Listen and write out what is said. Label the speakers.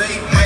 Speaker 1: fake